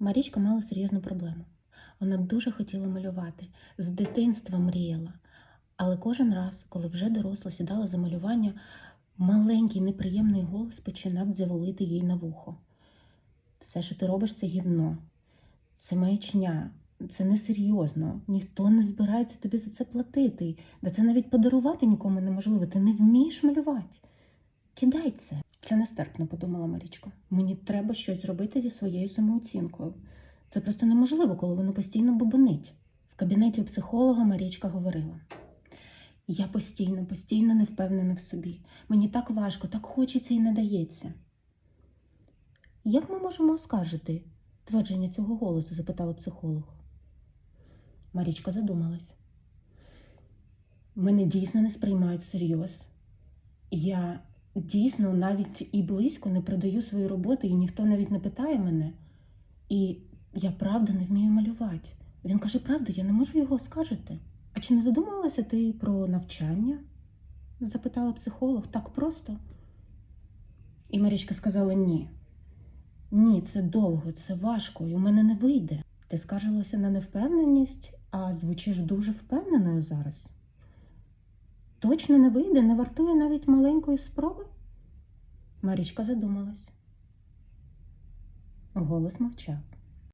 Марічка мала серйозну проблему. Вона дуже хотіла малювати, з дитинства мріяла. Але кожен раз, коли вже доросла сідала за малювання, маленький неприємний голос починав дзяволити їй на вухо. Все, що ти робиш, це гідно, це маячня, це несерйозно, ніхто не збирається тобі за це платити, да це навіть подарувати нікому неможливо, ти не вмієш малювати. Кидай це. Це нестерпно, подумала Марічка. Мені треба щось зробити зі своєю самооцінкою. Це просто неможливо, коли воно постійно бубонить. В кабінеті у психолога Марічка говорила: Я постійно, постійно не впевнена в собі. Мені так важко, так хочеться і не дається. Як ми можемо оскаржити твердження цього голосу? запитала психолог. Марічка задумалась. Мене дійсно не сприймають всерйоз. Я дійсно навіть і близько не продаю свої роботи, і ніхто навіть не питає мене. І я правда не вмію малювати. Він каже правду, я не можу його оскаржити. А чи не задумувалася ти про навчання? запитала психолог так просто. І Марічка сказала ні. Ні, це довго, це важко, і у мене не вийде. Ти скаржилася на невпевненість, а звучиш дуже впевненою зараз. Точно не вийде, не вартує навіть маленької спроби? Марічка задумалась. Голос мовчав.